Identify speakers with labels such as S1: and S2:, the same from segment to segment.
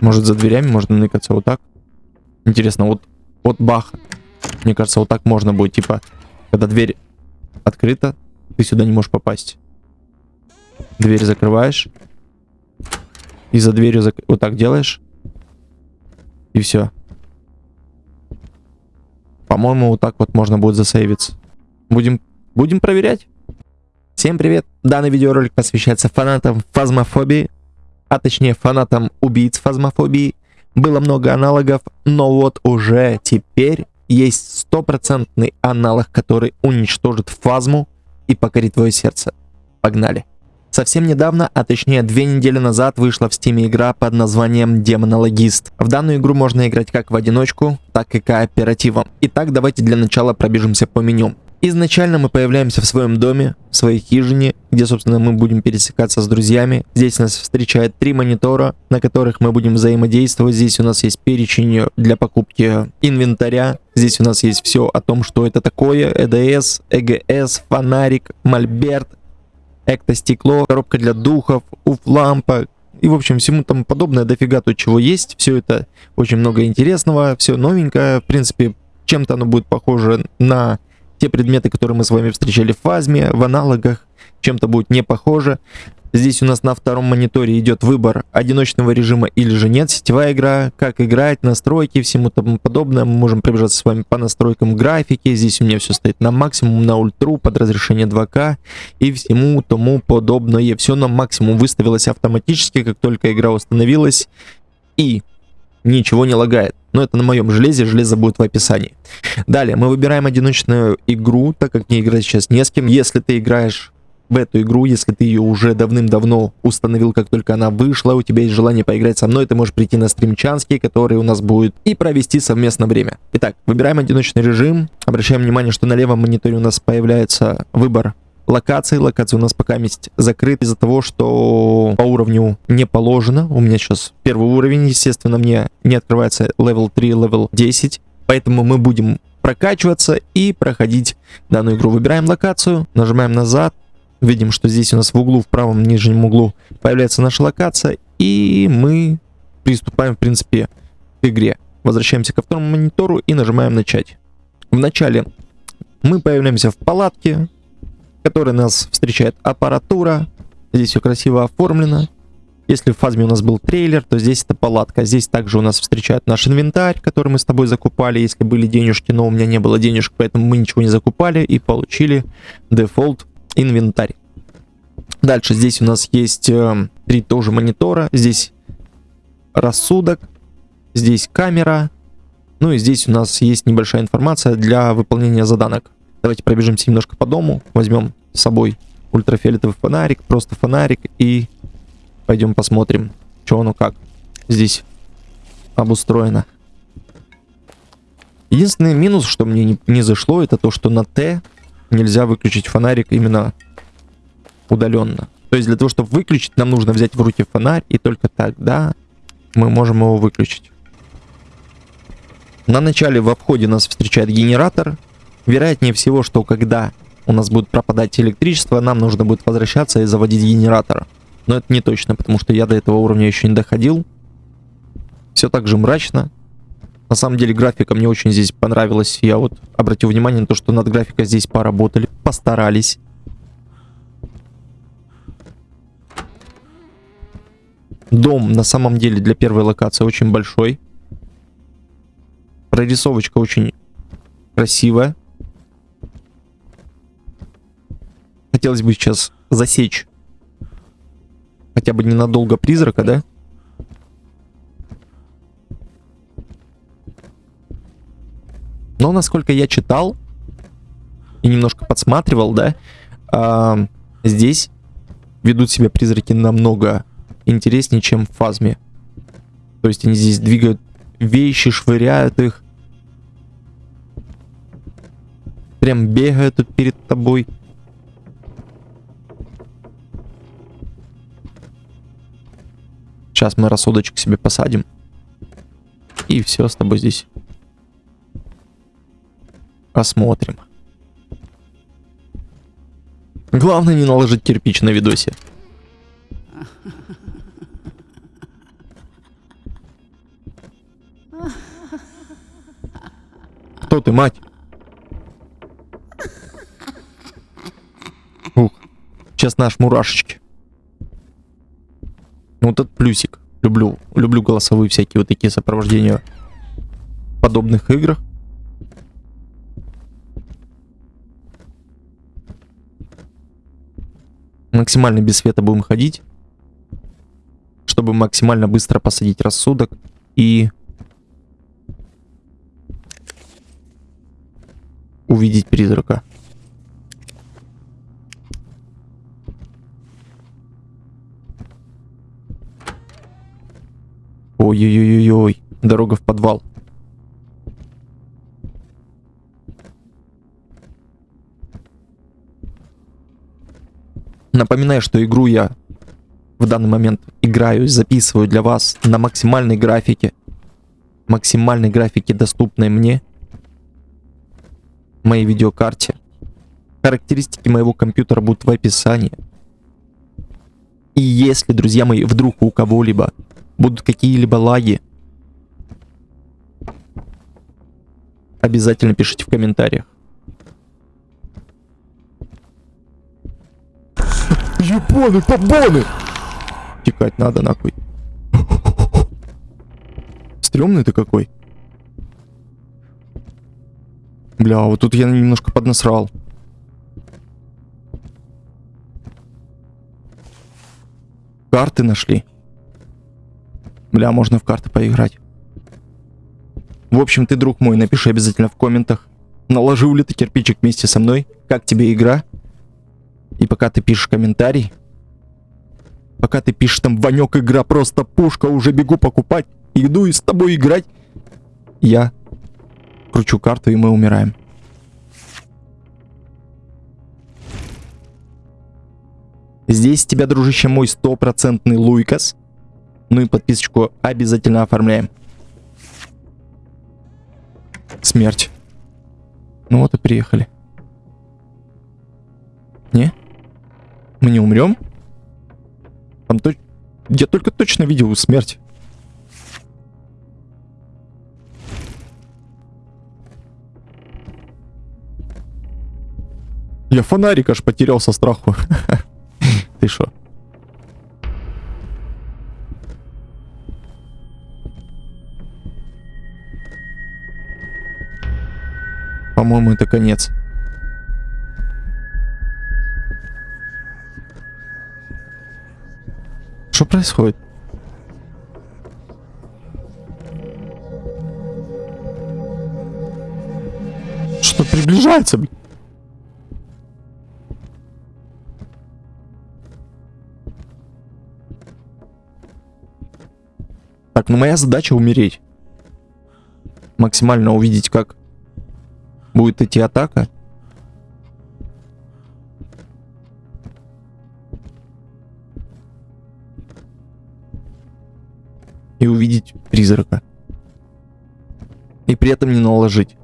S1: Может за дверями можно ныкаться вот так. Интересно, вот, вот бах. Мне кажется, вот так можно будет. Типа, когда дверь открыта, ты сюда не можешь попасть. Дверь закрываешь. И за дверью зак... вот так делаешь. И все. По-моему, вот так вот можно будет засейвиться. Будем, будем проверять. Всем привет! Данный видеоролик посвящается фанатам фазмофобии, а точнее фанатам убийц фазмофобии. Было много аналогов, но вот уже теперь есть стопроцентный аналог, который уничтожит фазму и покорит твое сердце. Погнали! Совсем недавно, а точнее две недели назад, вышла в Steam игра под названием Демонологист. В данную игру можно играть как в одиночку, так и кооперативом. Итак, давайте для начала пробежимся по меню. Изначально мы появляемся в своем доме, в своей хижине, где, собственно, мы будем пересекаться с друзьями. Здесь нас встречает три монитора, на которых мы будем взаимодействовать. Здесь у нас есть перечень для покупки инвентаря. Здесь у нас есть все о том, что это такое. ЭДС, ЭГС, фонарик, мольберт, эктостекло, коробка для духов, уф-лампа, и, в общем, всему тому подобное, дофига то, чего есть. Все это очень много интересного, все новенькое. В принципе, чем-то оно будет похоже на те предметы, которые мы с вами встречали в фазме, в аналогах, чем-то будет не похоже. Здесь у нас на втором мониторе идет выбор одиночного режима или же нет, сетевая игра, как играть, настройки, всему тому подобное. Мы можем пробежаться с вами по настройкам графики. Здесь у меня все стоит на максимум, на ультру, под разрешение 2К и всему тому подобное. Все на максимум выставилось автоматически, как только игра установилась. И ничего не лагает. Но это на моем железе, железо будет в описании. Далее, мы выбираем одиночную игру, так как не играть сейчас не с кем. Если ты играешь в эту игру, если ты ее уже давным-давно установил, как только она вышла, у тебя есть желание поиграть со мной, ты можешь прийти на стримчанский, который у нас будет, и провести совместно время. Итак, выбираем одиночный режим, обращаем внимание, что на левом мониторе у нас появляется выбор локации. Локация у нас пока есть закрыта из-за того, что по уровню не положено. У меня сейчас первый уровень, естественно, мне не открывается level 3, level 10. Поэтому мы будем прокачиваться и проходить данную игру. Выбираем локацию, нажимаем назад, Видим, что здесь у нас в углу, в правом нижнем углу появляется наша локация. И мы приступаем, в принципе, к игре. Возвращаемся ко второму монитору и нажимаем начать. Вначале мы появляемся в палатке, которой нас встречает аппаратура. Здесь все красиво оформлено. Если в фазме у нас был трейлер, то здесь это палатка. Здесь также у нас встречает наш инвентарь, который мы с тобой закупали, если были денежки, но у меня не было денежек, поэтому мы ничего не закупали и получили дефолт инвентарь. Дальше здесь у нас есть э, три тоже монитора. Здесь рассудок, здесь камера. Ну и здесь у нас есть небольшая информация для выполнения заданок. Давайте пробежимся немножко по дому. Возьмем с собой ультрафиолетовый фонарик, просто фонарик. И пойдем посмотрим, что оно как здесь обустроено. Единственный минус, что мне не, не зашло, это то, что на Т нельзя выключить фонарик именно удаленно. То есть для того, чтобы выключить, нам нужно взять в руки фонарь, и только тогда мы можем его выключить. На начале в обходе нас встречает генератор. Вероятнее всего, что когда у нас будет пропадать электричество, нам нужно будет возвращаться и заводить генератор. Но это не точно, потому что я до этого уровня еще не доходил. Все так же мрачно. На самом деле графика мне очень здесь понравилась. Я вот обратил внимание на то, что над графикой здесь поработали, постарались. Дом на самом деле для первой локации очень большой. Прорисовочка очень красивая. Хотелось бы сейчас засечь хотя бы ненадолго призрака, да? Но насколько я читал и немножко подсматривал, да, э, здесь ведут себя призраки намного интереснее, чем в фазме. То есть они здесь двигают вещи, швыряют их. Прям бегают тут перед тобой. Сейчас мы рассудочек себе посадим. И все с тобой здесь Посмотрим. Главное не наложить кирпич на видосе. Кто ты, мать? Ух, сейчас наш мурашечки. Вот этот плюсик. Люблю, люблю голосовые всякие вот такие сопровождения в подобных играх. Максимально без света будем ходить, чтобы максимально быстро посадить рассудок и увидеть призрака. Ой-ой-ой-ой, дорога в подвал. Напоминаю, что игру я в данный момент играю, записываю для вас на максимальной графике. Максимальной графике, доступной мне. Моей видеокарте. Характеристики моего компьютера будут в описании. И если, друзья мои, вдруг у кого-либо будут какие-либо лаги, обязательно пишите в комментариях. Японы, побоны! Текать надо нахуй. Стремный ты какой. Бля, вот тут я немножко поднасрал. Карты нашли. Бля, можно в карты поиграть. В общем, ты, друг мой, напиши обязательно в комментах, наложил ли ты кирпичик вместе со мной, как тебе игра. И пока ты пишешь комментарий, пока ты пишешь там, Ванек, игра просто пушка, уже бегу покупать, иду и с тобой играть, я кручу карту и мы умираем. Здесь тебя, дружище мой, стопроцентный Луикас. Ну и подписочку обязательно оформляем. Смерть. Ну вот и приехали. Не? Мы не умрем? Там то... Я только точно видел смерть. Я фонарик аж потерял со страху. Ты шо? По-моему, это конец. Что происходит? Что приближается, блин? Так, ну моя задача умереть. Максимально увидеть, как будет идти атака. И увидеть призрака. И при этом не наложить.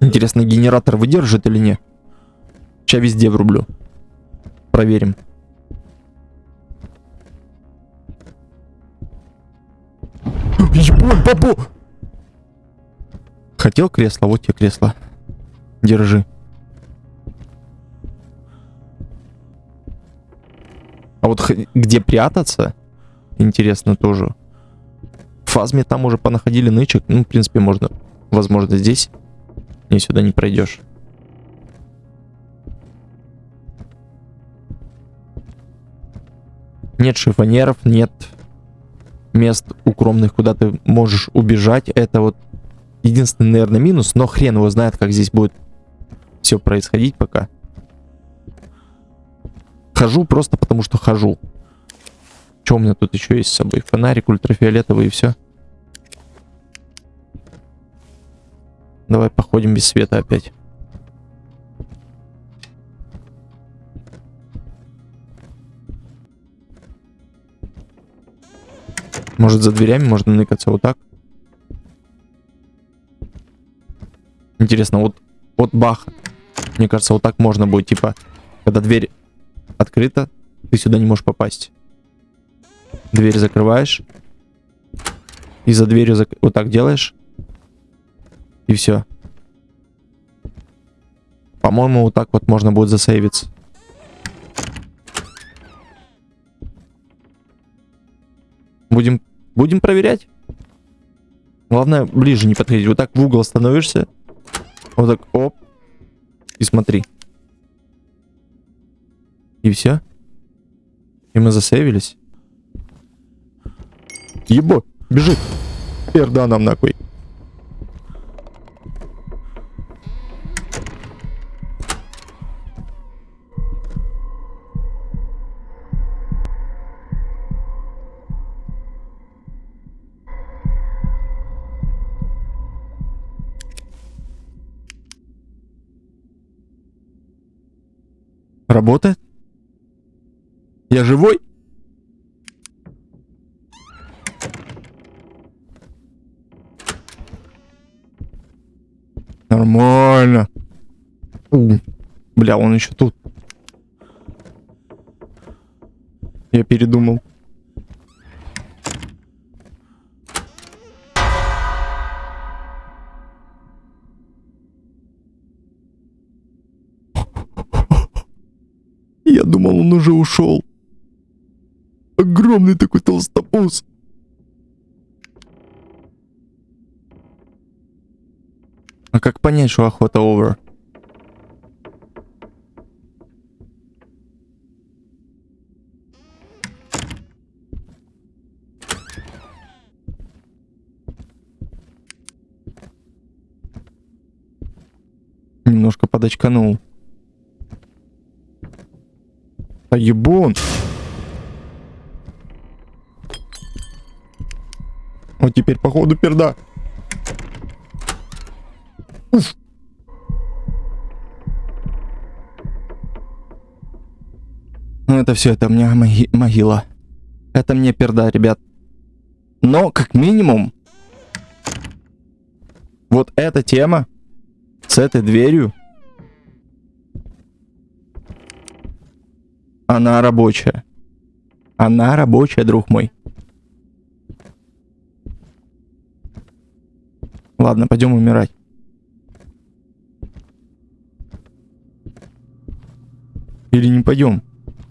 S1: Интересно, генератор выдержит или нет? Сейчас везде врублю. Проверим. Ебать, бабу! Хотел кресло, вот тебе кресло. Держи. А вот где прятаться, интересно тоже. В фазме там уже понаходили нычек. Ну, в принципе, можно, возможно, здесь. Не сюда не пройдешь. Нет шифонеров, нет мест укромных, куда ты можешь убежать. Это вот единственный, наверное, минус. Но хрен его знает, как здесь будет все происходить пока. Хожу просто потому, что хожу. Что у меня тут еще есть с собой? Фонарик ультрафиолетовый и все. Давай походим без света опять. Может за дверями можно ныкаться вот так? Интересно, вот, вот бах. Мне кажется, вот так можно будет, типа, когда дверь открыта, ты сюда не можешь попасть. Дверь закрываешь. И за дверью зак... вот так делаешь. И все. По-моему, вот так вот можно будет засейвиться. Будем, будем проверять. Главное, ближе не подходить. Вот так в угол становишься. Вот так, оп. И смотри. И все. И мы засейвились. Ебо, бежит. Перда нам нахуй. Работает? Я живой? Нормально. Бля, он еще тут. Я передумал. Уже ушел. Огромный такой толстопуз. А как понять, что охота over? Немножко подочканул. А ебун. Вот теперь походу перда. Уф. Ну это все, это у меня моги могила. Это мне перда, ребят. Но, как минимум, вот эта тема с этой дверью, она рабочая. Она рабочая, друг мой. Ладно, пойдем умирать. Или не пойдем?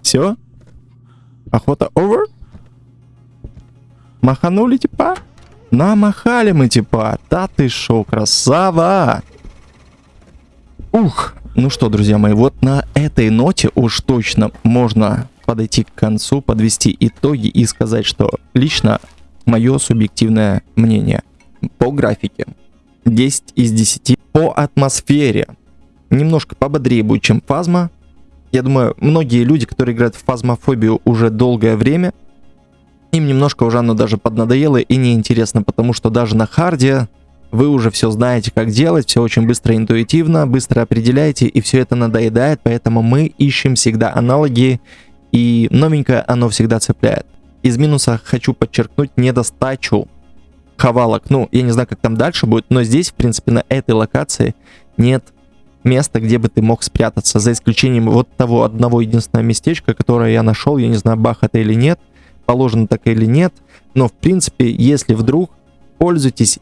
S1: Все? Охота over? Маханули типа? Намахали мы типа. Да ты шо, красава! Ух, ну что, друзья мои, вот на этой ноте уж точно можно подойти к концу, подвести итоги и сказать, что лично мое субъективное мнение по графике 10 из 10 по атмосфере немножко пободрее будет, чем фазма. Я думаю, многие люди, которые играют в фазмофобию уже долгое время, им немножко уже оно даже поднадоело и неинтересно, потому что даже на харде вы уже все знаете, как делать, все очень быстро, интуитивно, быстро определяете, и все это надоедает, поэтому мы ищем всегда аналоги, и новенькое оно всегда цепляет. Из минуса хочу подчеркнуть недостачу хавалок. Ну, я не знаю, как там дальше будет, но здесь, в принципе, на этой локации нет места, где бы ты мог спрятаться, за исключением вот того одного единственного местечка, которое я нашел, я не знаю, бах это или нет, положено так или нет, но в принципе, если вдруг, пользуйтесь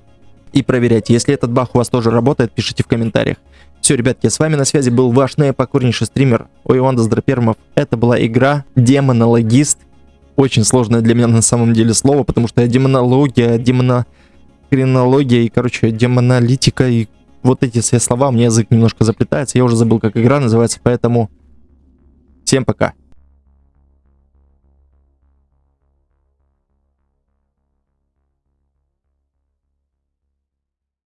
S1: и проверяйте. Если этот бах у вас тоже работает, пишите в комментариях. Все, ребятки, с вами на связи был ваш наипокорнейший стример Оиван Доздропермов. Это была игра Демонологист. Очень сложное для меня на самом деле слово, потому что демонология, демонокринология и, короче, демоналитика и вот эти все слова, меня язык немножко заплетается. Я уже забыл, как игра называется, поэтому всем пока.